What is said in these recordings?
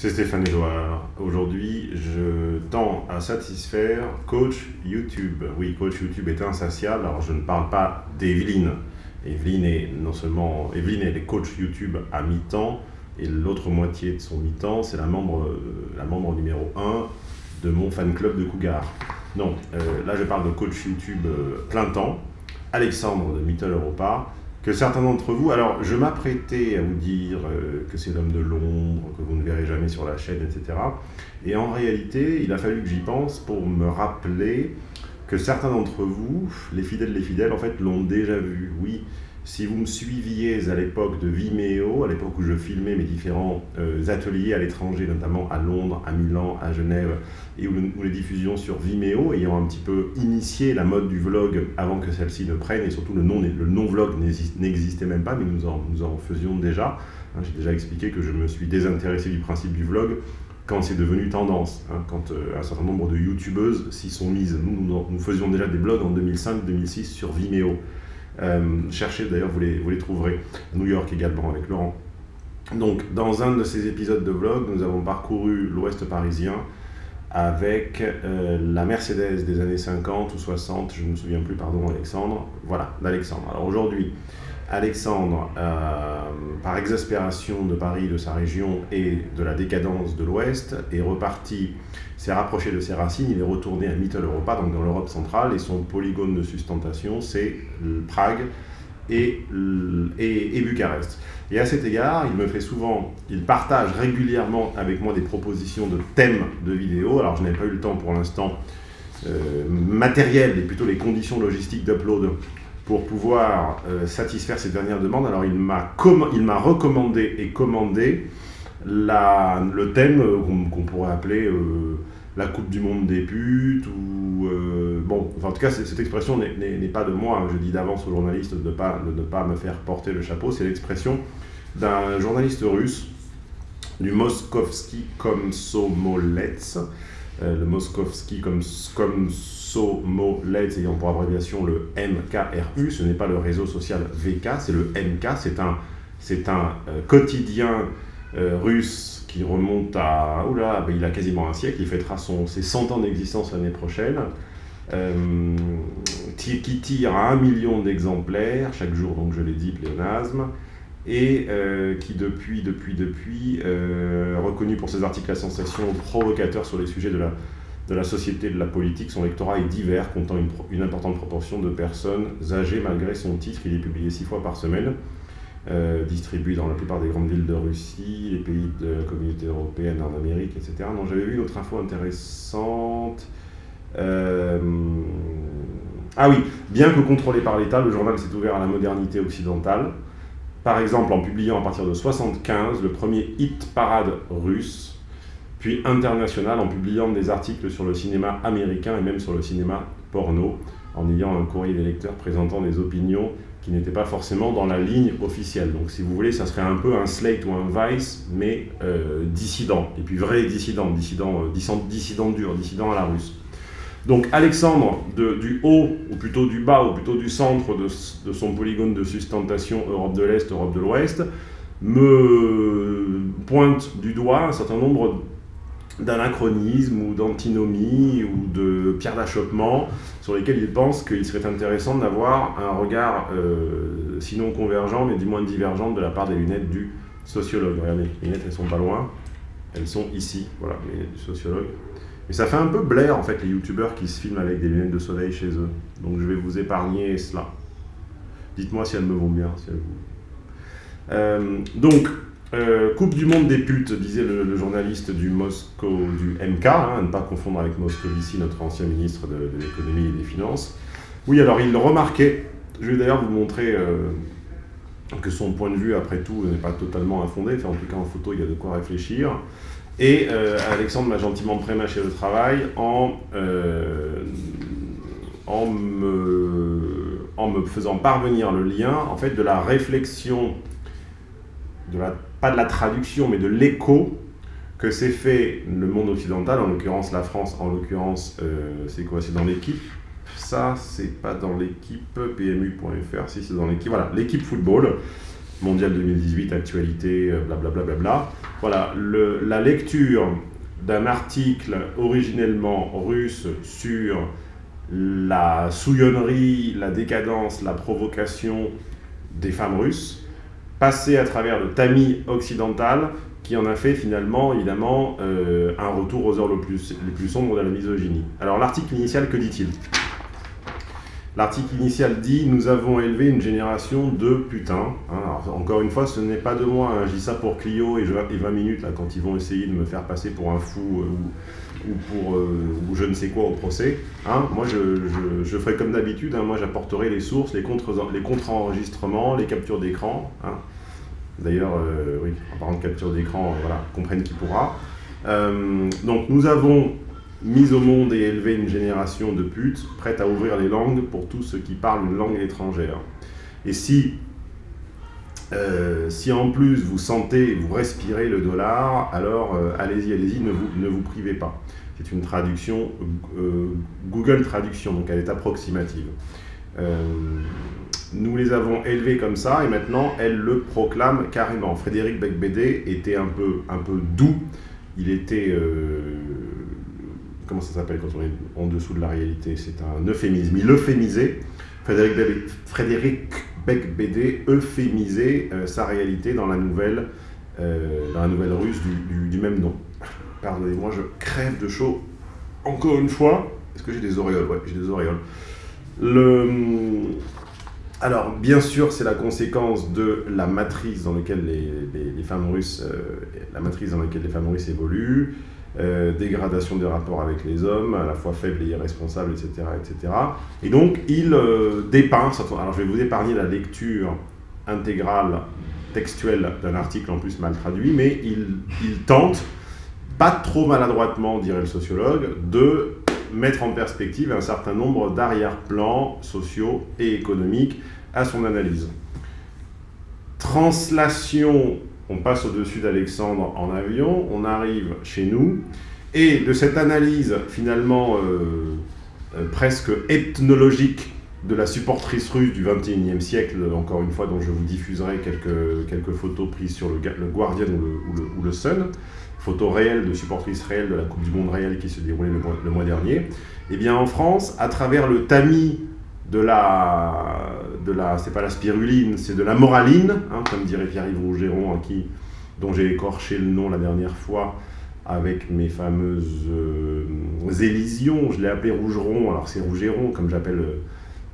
C'est Stéphane Edouard. Aujourd'hui, je tends à satisfaire coach YouTube. Oui, coach YouTube est insatiable. Alors, je ne parle pas d'Evelyne. Evelyne est non seulement Evelyne est coach YouTube à mi-temps et l'autre moitié de son mi-temps, c'est la membre, euh, la membre numéro 1 de mon fan club de Cougar. Non, euh, là je parle de coach YouTube euh, plein temps, Alexandre de Mittel Europa, que certains d'entre vous, alors je m'apprêtais à vous dire euh, que c'est l'homme de l'ombre, que vous ne verrez jamais sur la chaîne, etc. Et en réalité, il a fallu que j'y pense pour me rappeler que certains d'entre vous, les fidèles, les fidèles, en fait, l'ont déjà vu. Oui, si vous me suiviez à l'époque de Vimeo, à l'époque où je filmais mes différents euh, ateliers à l'étranger, notamment à Londres, à Milan, à Genève, et où, les diffusions sur Vimeo, ayant un petit peu initié la mode du vlog avant que celle-ci ne prenne, et surtout le non-vlog n'existait même pas, mais nous en, nous en faisions déjà. Hein, j'ai déjà expliqué que je me suis désintéressé du principe du vlog quand c'est devenu tendance, hein, quand euh, un certain nombre de youtubeuses s'y sont mises. Nous, nous, faisions déjà des blogs en 2005-2006 sur Vimeo. Euh, cherchez d'ailleurs, vous les, vous les trouverez. New York également avec Laurent. Donc, dans un de ces épisodes de vlog, nous avons parcouru l'ouest parisien avec euh, la Mercedes des années 50 ou 60, je ne me souviens plus, pardon Alexandre, voilà, d'Alexandre. Alors aujourd'hui, Alexandre, euh, par exaspération de Paris, de sa région et de la décadence de l'Ouest, est reparti, s'est rapproché de ses racines, il est retourné à Mittel Europa, donc dans l'Europe centrale, et son polygone de sustentation, c'est Prague et, Bucarest. Et à cet égard, il me fait souvent, il partage régulièrement avec moi des propositions de thèmes de vidéos. Alors je n'ai pas eu le temps pour l'instant euh, matériel, et plutôt les conditions logistiques d'upload pour pouvoir euh, satisfaire ces dernières demandes. Alors il m'a recommandé et commandé la, le thème euh, qu'on pourrait appeler euh, la Coupe du Monde des putes, ou... bon, en tout cas, cette expression n'est pas de moi, hein. je dis d'avance aux journalistes de ne pas, de ne pas me faire porter le chapeau, c'est l'expression d'un journaliste russe, du Moskovski Komsomolets, le Moskovski Komsomolets, Somolets ayant pour abréviation le MKRU, ce n'est pas le réseau social VK, c'est le MK, c'est un, c'est un euh, quotidien euh, russe qui remonte à, oula, ben, il a quasiment un siècle, il fêtera son, ses 100 ans d'existence l'année prochaine, euh, qui tire à un million d'exemplaires chaque jour, donc je l'ai dit, pléonasme, et qui depuis, depuis, depuis, reconnu pour ses articles à sensation provocateurs sur les sujets de la de la société de la politique, son lectorat est divers, comptant une, importante proportion de personnes âgées malgré son titre. Il est publié six fois par semaine, euh, distribué dans la plupart des grandes villes de Russie, les pays de la communauté européenne, en Amérique, etc. Non, j'avais vu une autre info intéressante. Euh, ah oui, bien que contrôlé par l'État, le journal s'est ouvert à la modernité occidentale. Par exemple, en publiant à partir de 1975 le premier hit parade russe, puis international en publiant des articles sur le cinéma américain et même sur le cinéma porno, en ayant un courrier des lecteurs présentant des opinions qui n'étaient pas forcément dans la ligne officielle. Donc si vous voulez, ça serait un peu un Slate ou un Vice, mais euh, dissident, et puis vrai dissident, dissident, euh, dissident, dur, dissident à la russe. Donc Alexandre, du haut, ou plutôt du bas, ou plutôt du centre de, de son polygone de sustentation Europe de l'Est, Europe de l'Ouest, me pointe du doigt un certain nombre d'anachronisme ou d'antinomie ou de pierre d'achoppement sur lesquels il pense qu'il serait intéressant d'avoir un regard euh, sinon convergent mais du moins divergent de la part des lunettes du sociologue. Regardez, les lunettes elles sont pas loin, elles sont ici, voilà, les lunettes du sociologue. Et ça fait un peu blaire en fait les youtubeurs qui se filment avec des lunettes de soleil chez eux. Donc je vais vous épargner cela. Dites-moi si elles me vont bien, si elles vous... Euh, donc, euh, coupe du monde des putes, disait le, journaliste du Moscow, du MK, hein, à ne pas confondre avec Moscovici, notre ancien ministre de, l'économie et des finances. Oui, alors il remarquait, je vais d'ailleurs vous montrer euh, que son point de vue, après tout, n'est pas totalement infondé, en tout cas en photo, il y a de quoi réfléchir. Et euh, Alexandre m'a gentiment prémâché le travail en, me, en me faisant parvenir le lien en fait, de la réflexion de la pas de la traduction, mais de l'écho que s'est fait le monde occidental, en l'occurrence la France, en l'occurrence, euh, c'est quoi? C'est dans l'équipe? Ça, c'est pas dans l'équipe PMU.fr, si c'est dans l'équipe, voilà, l'équipe football, Mondial 2018, actualité, blablabla. Bla, bla, bla, voilà, la lecture d'un article originellement russe sur la souillonnerie, la décadence, la provocation des femmes russes, passé à travers le tamis occidental, qui en a fait finalement, évidemment, euh, un retour aux heures les plus, les plus sombres de la misogynie. Alors l'article initial, que dit-il? L'article initial dit « Nous avons élevé une génération de putains hein, Encore une fois, ce n'est pas de moi, hein. je ça pour Clio et, 20 minutes, là, quand ils vont essayer de me faire passer pour un fou euh, ou, pour euh, ou je ne sais quoi au procès. Hein. moi, je, ferai comme d'habitude, moi j'apporterai les sources, les contre-enregistrements, les, les captures d'écran. D'ailleurs, euh, oui, en parlant de capture d'écran, voilà, comprenne qui pourra. donc nous avons mise au monde et élevé une génération de putes prêtes à ouvrir les langues pour tous ceux qui parlent une langue étrangère. Et si, euh, si en plus vous sentez, vous respirez le dollar, alors euh, allez-y, allez-y, ne vous, ne vous privez pas. C'est une traduction euh, Google Traduction, donc elle est approximative. nous les avons élevés comme ça et maintenant elle le proclame carrément. Frédéric Becbédé était un peu, un peu doux, il était comment ça s'appelle quand on est en dessous de la réalité? C'est un euphémisme. Il euphémisait, Frédéric, Frédéric Beck-Bédé euphémisait euh, sa réalité dans la nouvelle, euh, russe du, même nom. Pardonnez-moi, je crève de chaud. Encore une fois, est-ce que j'ai des auréoles? Ouais, j'ai des auréoles. Le... Alors, bien sûr, c'est la conséquence de la matrice dans laquelle les, femmes russes, euh, la matrice dans laquelle les femmes russes évoluent, euh, dégradation des rapports avec les hommes, à la fois faibles et irresponsables, etc. etc. Et donc, il euh, dépeint, alors je vais vous épargner la lecture intégrale textuelle d'un article en plus mal traduit, mais il, il tente, pas trop maladroitement, dirait le sociologue, de mettre en perspective un certain nombre d'arrière-plans sociaux et économiques à son analyse. Translation on passe au-dessus d'Alexandre en avion, on arrive chez nous, et de cette analyse finalement euh, euh, presque ethnologique de la supportrice russe du XXIe siècle, encore une fois, dont je vous diffuserai quelques, quelques photos prises sur le, le Guardian ou le, Sun, photos réelles de supportrices réelles de la Coupe du Monde réelle qui se déroulait le mois, le mois dernier, eh bien en France, à travers le tamis de la, de la c'est pas la spiruline, c'est de la moraline, hein, comme dirait Pierre-Yves Rougeron, qui, dont j'ai écorché le nom la dernière fois avec mes fameuses euh, élisions. Je l'ai appelé Rougeron, alors c'est Rougeron, comme j'appelle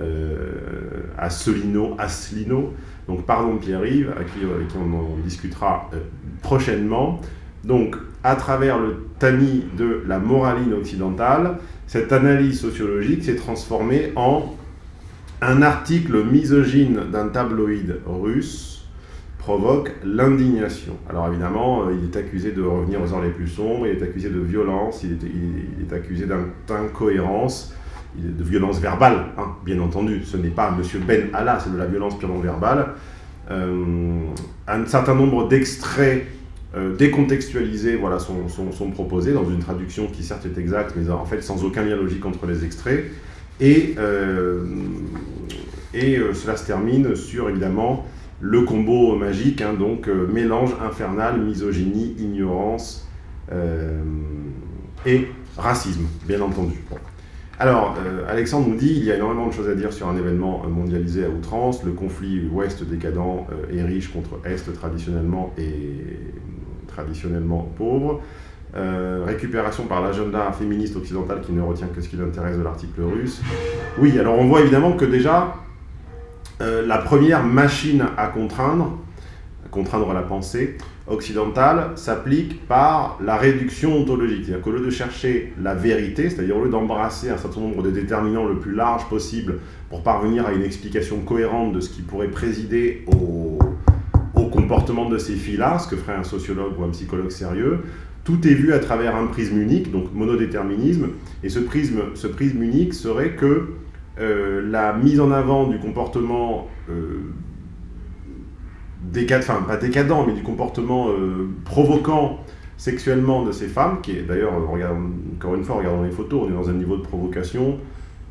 euh. Donc pardon Pierre-Yves, avec qui, on en discutera euh, prochainement. Donc, à travers le tamis de la moraline occidentale, cette analyse sociologique s'est transformée en un article misogyne d'un tabloïd russe provoque l'indignation. Alors évidemment, euh, il est accusé de revenir aux heures les plus sombres, il est accusé de violence, il est, accusé d'incohérence, de violence verbale, hein, bien entendu. Ce n'est pas M. Ben Allah, c'est de la violence purement verbale. Euh, un certain nombre d'extraits euh, décontextualisés voilà, sont, sont, proposés dans une traduction qui certes est exacte, mais en fait sans aucun lien logique entre les extraits. Et, euh, euh, cela se termine sur, évidemment, le combo magique, hein, donc euh, mélange infernal, misogynie, ignorance et racisme, bien entendu. Alors, Alexandre nous dit il y a énormément de choses à dire sur un événement mondialisé à outrance, le conflit ouest décadent et riche contre est traditionnellement et traditionnellement pauvre. Euh, récupération par l'agenda féministe occidental qui ne retient que ce qui l'intéresse de l'article russe. Oui, alors on voit évidemment que déjà, euh, la première machine à contraindre, à contraindre la pensée occidentale, s'applique par la réduction ontologique. C'est-à-dire qu'au lieu de chercher la vérité, c'est-à-dire au lieu d'embrasser un certain nombre de déterminants le plus large possible pour parvenir à une explication cohérente de ce qui pourrait présider au, au comportement de ces filles-là, ce que ferait un sociologue ou un psychologue sérieux, tout est vu à travers un prisme unique, donc monodéterminisme, et ce prisme, ce prisme unique serait que euh, la mise en avant du comportement euh, décadent, enfin pas décadent, mais du comportement euh, provoquant sexuellement de ces femmes, qui est d'ailleurs, encore une fois, regardons les photos, on est dans un niveau de provocation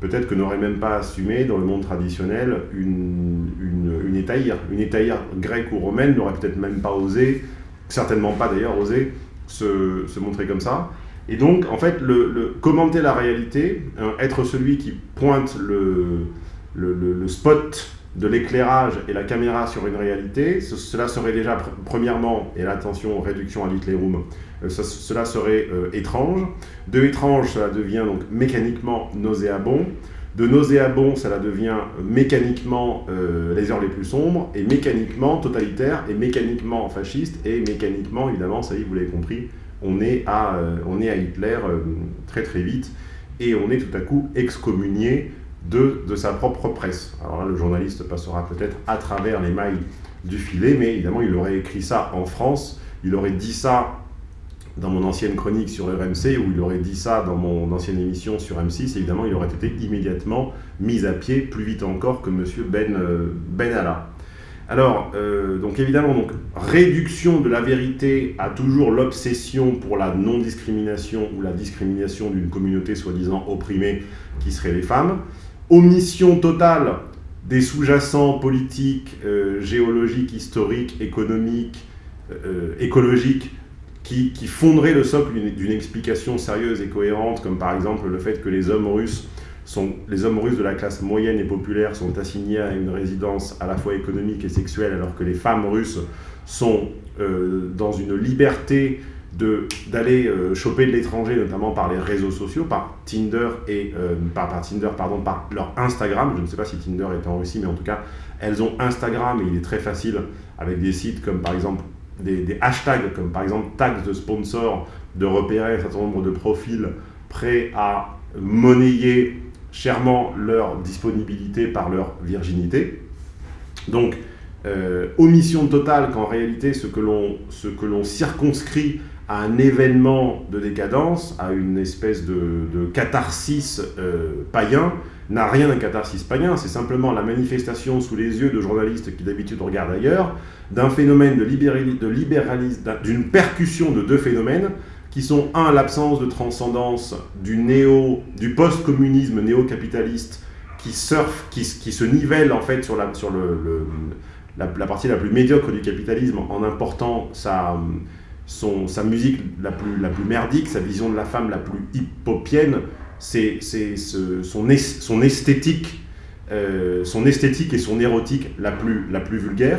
peut-être que n'aurait même pas assumé dans le monde traditionnel une, une, une. Une grecque ou romaine n'aurait peut-être même pas osé, certainement pas d'ailleurs osé, se, montrer comme ça. Et donc, en fait, le, commenter la réalité, hein, être celui qui pointe le, le, le spot de l'éclairage et la caméra sur une réalité, cela serait déjà, premièrement, et l'attention, réduction à l'Hitlerum, euh, cela serait euh, étrange. De étrange, cela devient donc mécaniquement nauséabond. De nauséabond, cela devient mécaniquement euh, les heures les plus sombres, et mécaniquement totalitaire, et mécaniquement fasciste, et mécaniquement, évidemment, ça y est, vous l'avez compris, on est à, on est à Hitler très très vite, et on est tout à coup excommunié de, de sa propre presse. Alors là, le journaliste passera peut-être à travers les mailles du filet, mais évidemment, il aurait écrit ça en France, il aurait dit ça dans mon ancienne chronique sur RMC, ou il aurait dit ça dans mon ancienne émission sur M6, évidemment, il aurait été immédiatement mis à pied, plus vite encore que M. Ben, euh, ben Allah. Alors, euh, donc évidemment, donc, réduction de la vérité à toujours l'obsession pour la non-discrimination ou la discrimination d'une communauté soi-disant opprimée qui serait les femmes omission totale des sous-jacents politiques, euh, géologiques, historiques, économiques, écologiques, qui, fonderaient le socle d'une explication sérieuse et cohérente, comme par exemple le fait que les hommes russes sont, les hommes russes de la classe moyenne et populaire sont assignés à une résidence à la fois économique et sexuelle, alors que les femmes russes sont euh, dans une liberté d'aller euh, choper de l'étranger, notamment par les réseaux sociaux, par Tinder et euh, par, par, Tinder, pardon, par leur Instagram. Je ne sais pas si Tinder est en Russie, mais en tout cas, elles ont Instagram et il est très facile avec des sites comme par exemple des, hashtags, comme par exemple tags de sponsors, de repérer un certain nombre de profils prêts à monnayer chèrement leur disponibilité par leur virginité. Donc, euh, omission totale qu'en réalité, ce que l'on circonscrit à un événement de décadence, à une espèce de, de catharsis euh, païen, n'a rien d'un catharsis païen, c'est simplement la manifestation sous les yeux de journalistes qui d'habitude regardent ailleurs, d'un phénomène de libéralisme, d'une percussion de deux phénomènes, qui sont, un, l'absence de transcendance du, néo, du post-communisme néo-capitaliste qui surfe, qui, se nivelle en fait sur, la, sur le, la, partie la plus médiocre du capitalisme en important sa son, sa musique la plus, la plus merdique, sa vision de la femme la plus hippopienne, c'est ce, son, esthétique, euh, son esthétique et son érotique la plus, la plus vulgaire.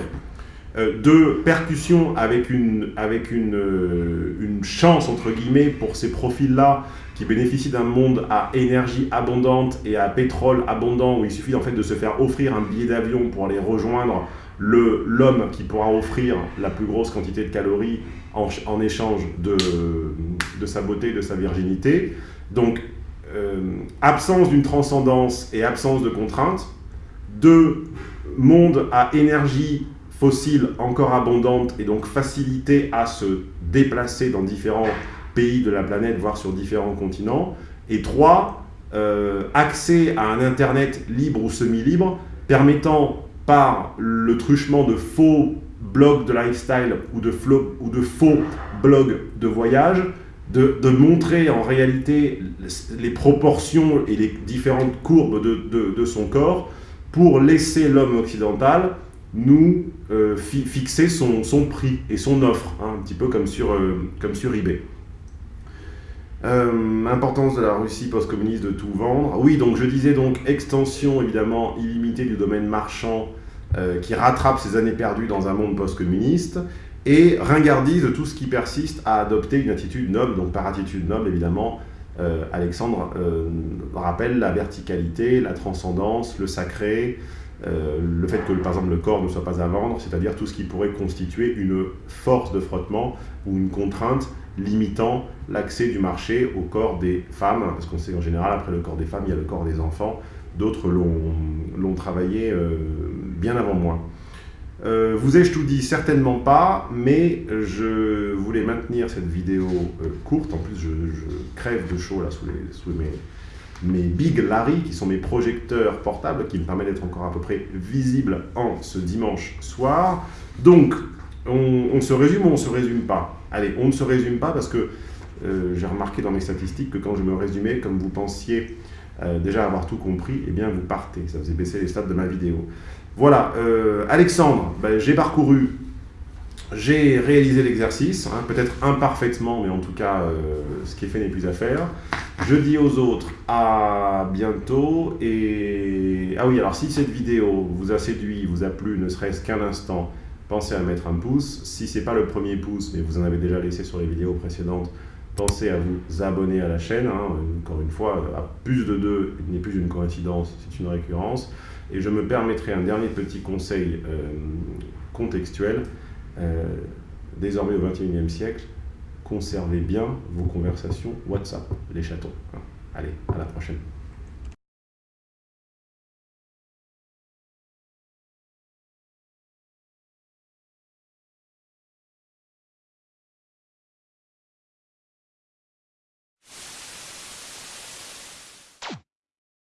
Euh, deux, percussion avec, une, avec euh, une chance, entre guillemets, pour ces profils-là qui bénéficient d'un monde à énergie abondante et à pétrole abondant, où il suffit en fait de se faire offrir un billet d'avion pour aller rejoindre l'homme qui pourra offrir la plus grosse quantité de calories en, en échange de, de, sa beauté, de sa virginité. Donc, absence d'une transcendance et absence de contraintes. Deux, monde à énergie fossile encore abondante et donc facilité à se déplacer dans différents pays de la planète, voire sur différents continents. Et trois, euh, accès à un Internet libre ou semi-libre permettant par le truchement de faux blogs de lifestyle ou de faux blogs de voyage, de, montrer en réalité les proportions et les différentes courbes de, son corps pour laisser l'homme occidental nous euh, fi fixer son, prix et son offre, hein, un petit peu comme sur, euh, comme sur eBay. Euh, importance de la Russie post-communiste de tout vendre. Oui, donc je disais donc extension évidemment illimitée du domaine marchand qui rattrape ses années perdues dans un monde post-communiste et ringardise tout ce qui persiste à adopter une attitude noble. Donc par attitude noble, évidemment, euh, Alexandre euh, rappelle la verticalité, la transcendance, le sacré, euh, le fait que par exemple le corps ne soit pas à vendre, c'est-à-dire tout ce qui pourrait constituer une force de frottement ou une contrainte limitant l'accès du marché au corps des femmes, parce qu'on sait en général, après le corps des femmes, il y a le corps des enfants, d'autres l'ont travaillé bien avant moi. Euh, vous ai-je tout dit Certainement pas, mais je voulais maintenir cette vidéo euh, courte. En plus, je, crève de chaud là sous, mes, Big Larry, qui sont mes projecteurs portables, qui me permettent d'être encore à peu près visible en ce dimanche soir. Donc, on, on se résume ou on ne se résume pas? Allez, on ne se résume pas parce que euh, j'ai remarqué dans mes statistiques que quand je me résumais, comme vous pensiez euh, déjà avoir tout compris, eh bien vous partez. Ça faisait baisser les stats de ma vidéo. Voilà, euh, Alexandre, ben, j'ai parcouru, j'ai réalisé l'exercice, hein, peut-être imparfaitement, mais en tout cas, euh, ce qui est fait n'est plus à faire. Je dis aux autres à bientôt, et... Ah oui, alors si cette vidéo vous a séduit, vous a plu, ne serait-ce qu'un instant, pensez à mettre un pouce. Si ce n'est pas le premier pouce, mais vous en avez déjà laissé sur les vidéos précédentes, pensez à vous abonner à la chaîne. Hein. Encore une fois, à plus de deux, il n'est plus une coïncidence, c'est une récurrence. Et je me permettrai un dernier petit conseil euh, contextuel. Euh, désormais au XXIe siècle, conservez bien vos conversations WhatsApp, les chatons. Allez, à la prochaine.